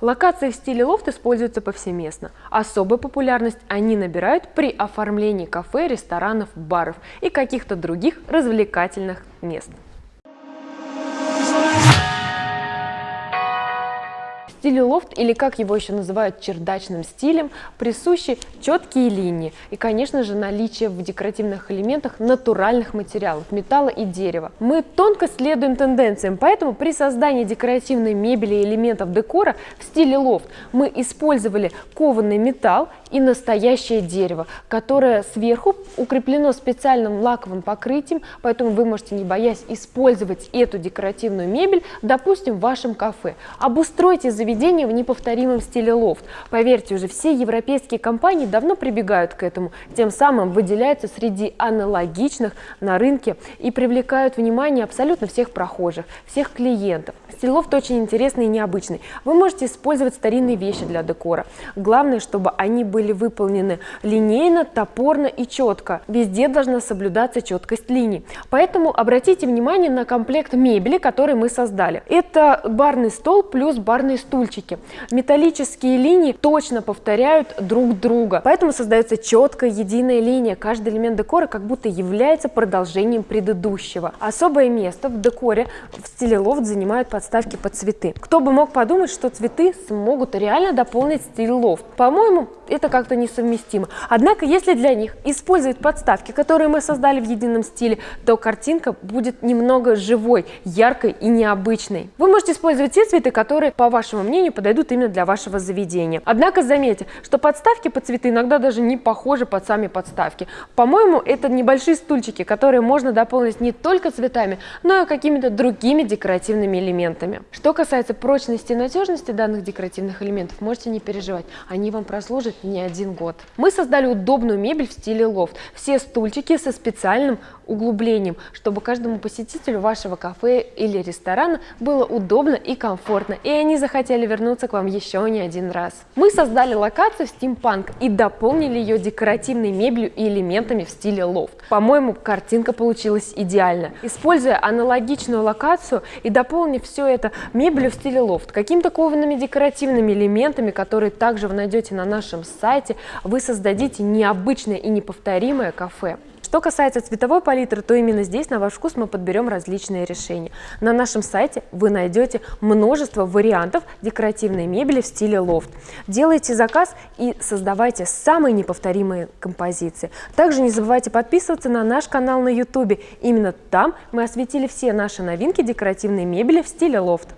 Локации в стиле лофт используются повсеместно. Особую популярность они набирают при оформлении кафе, ресторанов, баров и каких-то других развлекательных мест. Стилю лофт, или как его еще называют чердачным стилем, присущи четкие линии и, конечно же, наличие в декоративных элементах натуральных материалов, металла и дерева. Мы тонко следуем тенденциям, поэтому при создании декоративной мебели и элементов декора в стиле лофт мы использовали кованный металл и настоящее дерево, которое сверху укреплено специальным лаковым покрытием, поэтому вы можете, не боясь, использовать эту декоративную мебель, допустим, в вашем кафе. Обустройте заведение заведение в неповторимом стиле лофт. Поверьте, уже все европейские компании давно прибегают к этому, тем самым выделяются среди аналогичных на рынке и привлекают внимание абсолютно всех прохожих, всех клиентов. Стиль лофт очень интересный и необычный. Вы можете использовать старинные вещи для декора. Главное, чтобы они были выполнены линейно, топорно и четко. Везде должна соблюдаться четкость линий. Поэтому обратите внимание на комплект мебели, который мы создали. Это барный стол плюс барный стул стульчики. Металлические линии точно повторяют друг друга, поэтому создается четкая единая линия. Каждый элемент декора как будто является продолжением предыдущего. Особое место в декоре в стиле лофт занимают подставки под цветы. Кто бы мог подумать, что цветы смогут реально дополнить стиль лофт. По-моему, это как-то несовместимо. Однако, если для них использовать подставки, которые мы создали в едином стиле, то картинка будет немного живой, яркой и необычной. Вы можете использовать те цветы, которые, по вашему мнению, подойдут именно для вашего заведения. Однако заметьте, что подставки под цветы иногда даже не похожи под сами подставки. По-моему, это небольшие стульчики, которые можно дополнить не только цветами, но и какими-то другими декоративными элементами. Что касается прочности и надежности данных декоративных элементов, можете не переживать, они вам прослужат не один год. Мы создали удобную мебель в стиле лофт. Все стульчики со специальным углублением, чтобы каждому посетителю вашего кафе или ресторана было удобно и комфортно, и они захотели вернуться к вам еще не один раз. Мы создали локацию стимпанк и дополнили ее декоративной мебелью и элементами в стиле лофт. По-моему, картинка получилась идеально. Используя аналогичную локацию и дополнив все это мебелью в стиле лофт, какими-то коваными декоративными элементами, которые также вы найдете на нашем сайте, вы создадите необычное и неповторимое кафе. Что касается цветовой палитры, то именно здесь на ваш вкус мы подберем различные решения. На нашем сайте вы найдете множество вариантов декоративной мебели в стиле лофт. Делайте заказ и создавайте самые неповторимые композиции. Также не забывайте подписываться на наш канал на YouTube. Именно там мы осветили все наши новинки декоративной мебели в стиле лофт.